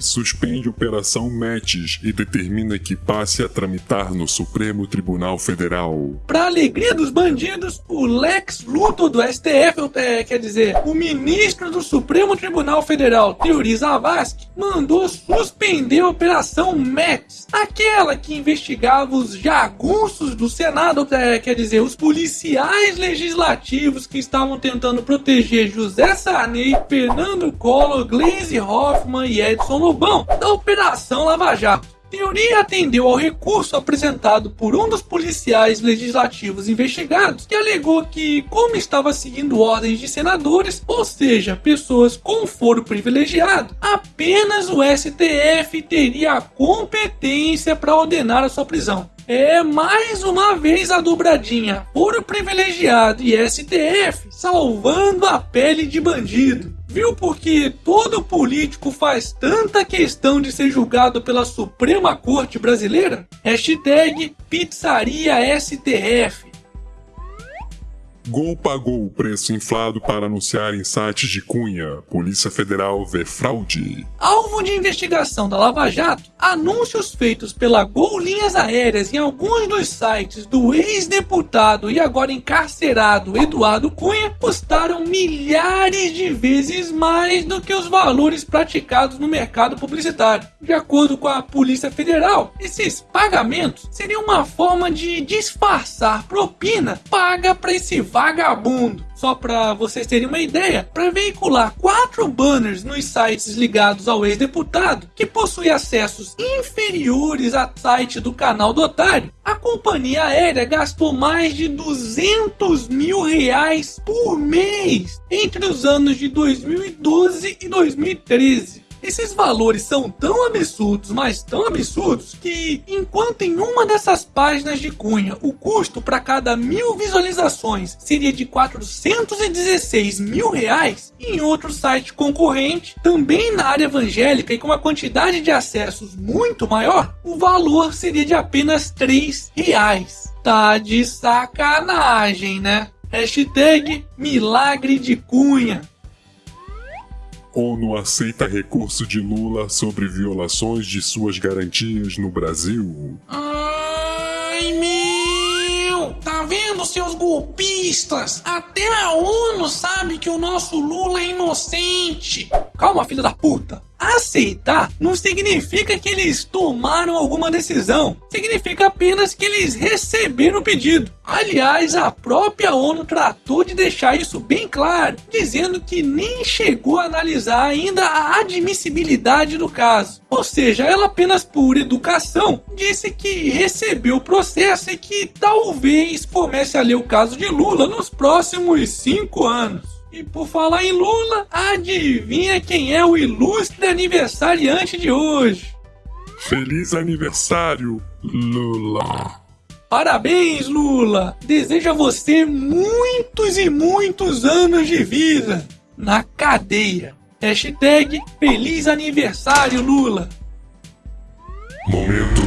Suspende Operação Metis e determina que passe a tramitar no Supremo Tribunal Federal. Pra alegria dos bandidos, o Lex Luthor do STF, é, quer dizer, o ministro do Supremo Tribunal Federal, Teori Zavascki, mandou suspender a Operação Metis, aquela que investigava os jagunços do Senado, é, quer dizer, os policiais legislativos que estavam tentando proteger José Sarney, Fernando Collor, Gleisi Hoffmann e Edson Lobão da Operação Lava Jato. Teoria atendeu ao recurso apresentado por um dos policiais legislativos investigados, que alegou que, como estava seguindo ordens de senadores, ou seja, pessoas com foro privilegiado, apenas o STF teria a competência para ordenar a sua prisão. É mais uma vez a dobradinha foro privilegiado e STF salvando a pele de bandido. Viu porque todo político faz tanta questão de ser julgado pela Suprema Corte Brasileira? Hashtag Pizzaria STF. Gol pagou o preço inflado para anunciar em sites de Cunha. Polícia Federal vê fraude. Alvo de investigação da Lava Jato, anúncios feitos pela Gol Linhas Aéreas em alguns dos sites do ex-deputado e agora encarcerado Eduardo Cunha custaram milhares de vezes mais do que os valores praticados no mercado publicitário. De acordo com a Polícia Federal, esses pagamentos seriam uma forma de disfarçar propina paga para esse vagabundo. Só para vocês terem uma ideia, para veicular quatro banners nos sites ligados ao ex-deputado, que possui acessos inferiores a site do canal do otário, a companhia aérea gastou mais de 200 mil reais por mês entre os anos de 2012 e 2013. Esses valores são tão absurdos, mas tão absurdos, que enquanto em uma dessas páginas de Cunha o custo para cada mil visualizações seria de 416 mil reais, em outro site concorrente, também na área evangélica e com uma quantidade de acessos muito maior, o valor seria de apenas 3 reais. Tá de sacanagem, né? Hashtag Milagre de Cunha. ONU aceita recurso de Lula sobre violações de suas garantias no Brasil. Ai, meu! Tá vendo, seus golpistas? Até a ONU sabe que o nosso Lula é inocente. Calma, filha da puta. Aceitar não significa que eles tomaram alguma decisão, significa apenas que eles receberam o pedido. Aliás, a própria ONU tratou de deixar isso bem claro, dizendo que nem chegou a analisar ainda a admissibilidade do caso. Ou seja, ela apenas por educação disse que recebeu o processo e que talvez comece a ler o caso de Lula nos próximos cinco anos. E por falar em Lula, adivinha quem é o ilustre aniversariante de hoje? Feliz aniversário, Lula! Parabéns, Lula! Desejo a você muitos e muitos anos de vida na cadeia. Hashtag Feliz Aniversário, Lula! Momento.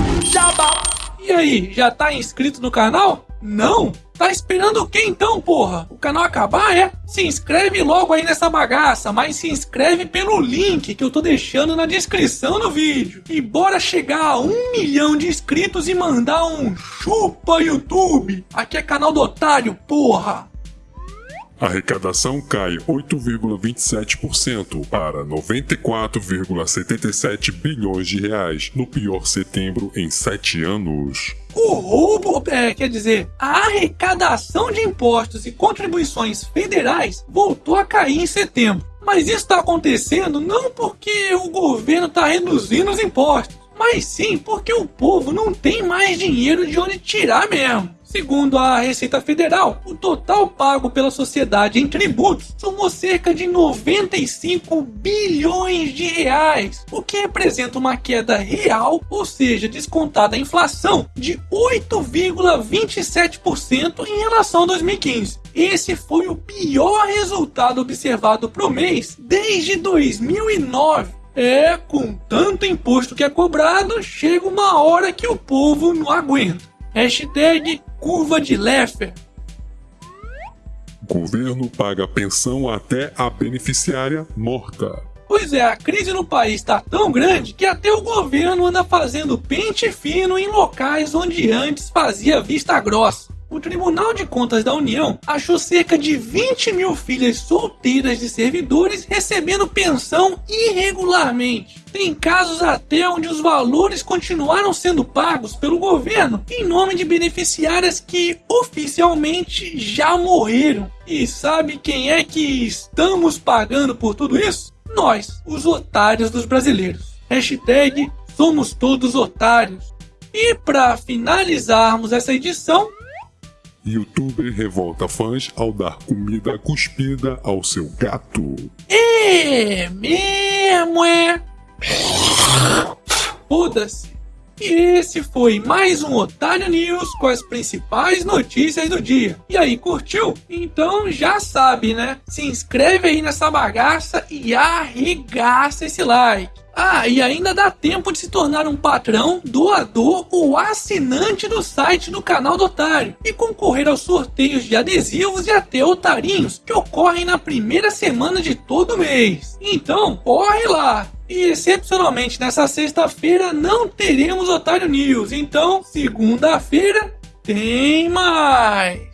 E aí, já tá inscrito no canal? Não? Tá esperando o que então, porra? O canal acabar, é? Se inscreve logo aí nessa bagaça, mas se inscreve pelo link que eu tô deixando na descrição do vídeo. E bora chegar a um milhão de inscritos e mandar um chupa YouTube. Aqui é canal do otário, porra. Arrecadação cai 8,27% para 94,77 bilhões de reais no pior setembro em sete anos. O roubo, é, quer dizer, a arrecadação de impostos e contribuições federais voltou a cair em setembro. Mas isso está acontecendo não porque o governo está reduzindo os impostos, mas sim porque o povo não tem mais dinheiro de onde tirar mesmo. Segundo a Receita Federal, o total pago pela sociedade em tributos somou cerca de 95 bilhões de reais, o que representa uma queda real, ou seja, descontada a inflação, de 8,27% em relação a 2015. Esse foi o pior resultado observado pro mês desde 2009. É, com tanto imposto que é cobrado, chega uma hora que o povo não aguenta. Hashtag curva de Leffer. Governo paga pensão até a beneficiária morta. Pois é, a crise no país está tão grande que até o governo anda fazendo pente fino em locais onde antes fazia vista grossa. O Tribunal de Contas da União achou cerca de 20 mil filhas solteiras de servidores recebendo pensão irregularmente. Tem casos até onde os valores continuaram sendo pagos pelo governo em nome de beneficiárias que oficialmente já morreram. E sabe quem é que estamos pagando por tudo isso? Nós, os otários dos brasileiros. Hashtag somos todos otários. E para finalizarmos essa edição, Youtuber revolta fãs ao dar comida cuspida ao seu gato. É mesmo, é? Foda-se. E esse foi mais um Otário News com as principais notícias do dia. E aí, curtiu? Então já sabe, né? Se inscreve aí nessa bagaça e arregaça esse like. Ah, e ainda dá tempo de se tornar um patrão, doador ou assinante do site do canal do Otário e concorrer aos sorteios de adesivos e até otarinhos que ocorrem na primeira semana de todo mês. Então, corre lá! E excepcionalmente nessa sexta-feira não teremos Otário News, então segunda-feira tem mais!